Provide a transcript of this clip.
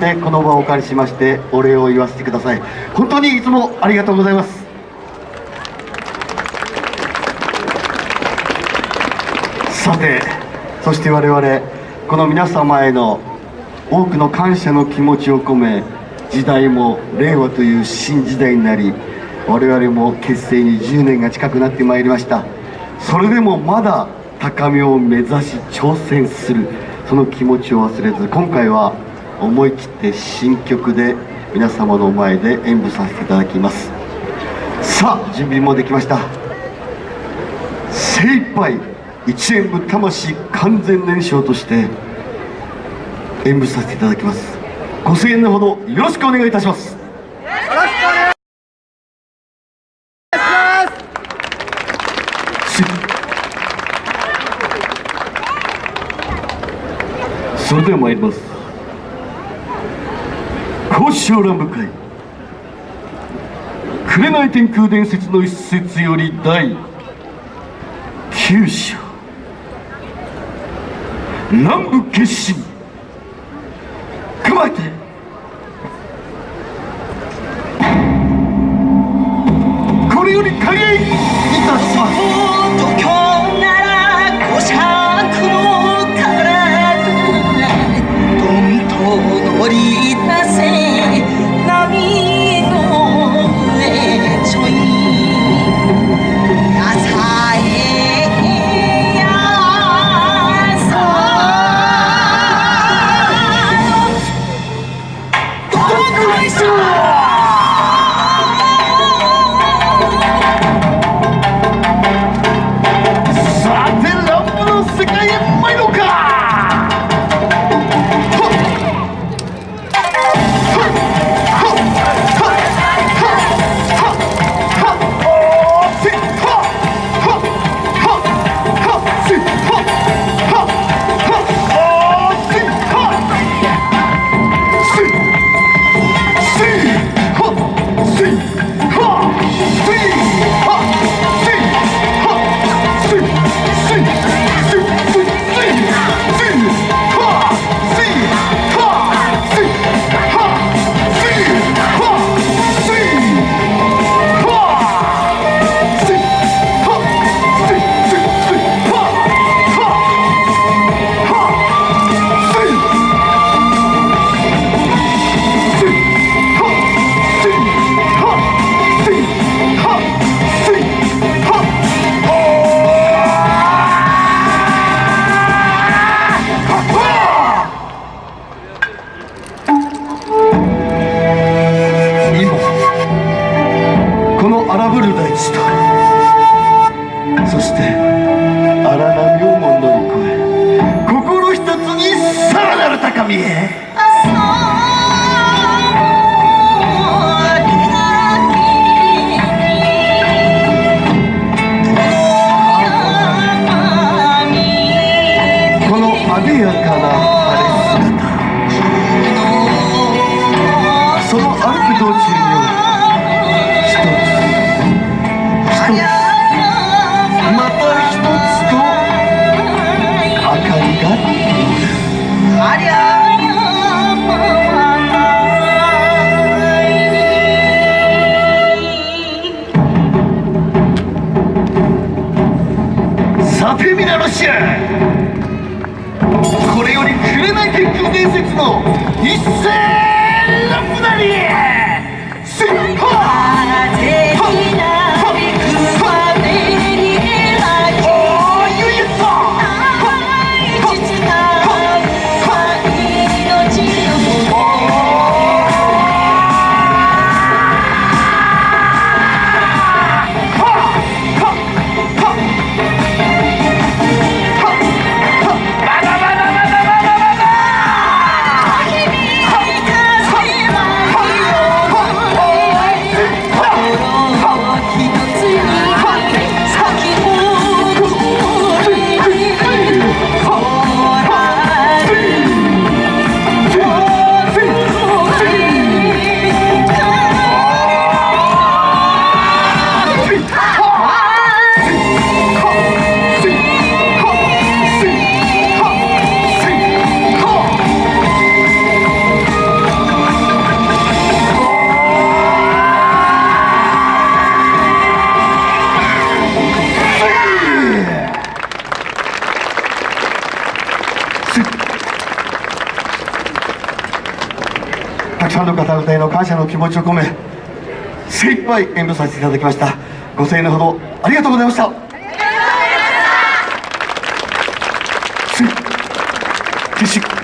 でこの場をお借りしましてお礼を言わせてください。本当にいつもありがとうございます。さてそして我々この皆様への多くの感謝の気持ちを込め時代も令和という新時代になり我々も結成に10年が近くなってまいりました。それでもまだ高みを目指し挑戦するその気持ちを忘れず今回は思い切って新曲で皆様の前で演舞させていただきます。さあ準備もできました。精一杯一演舞魂完全燃焼として演舞させていただきます。ご声援のほどよろしくお願いいたします。それでは参ります。小乱部会。紅天空伝説の一節より第9章。南部決心。熊えそして荒波をも乗り越え心一つにさらなる高みへ。このあでやかな晴れ姿。その歩く道中れない結球伝説の一斉のくだり！くさんの方々への感謝の気持ちを込め精一杯演舞させていただきました。ご声援のほどありがとうございました。ありがとうございました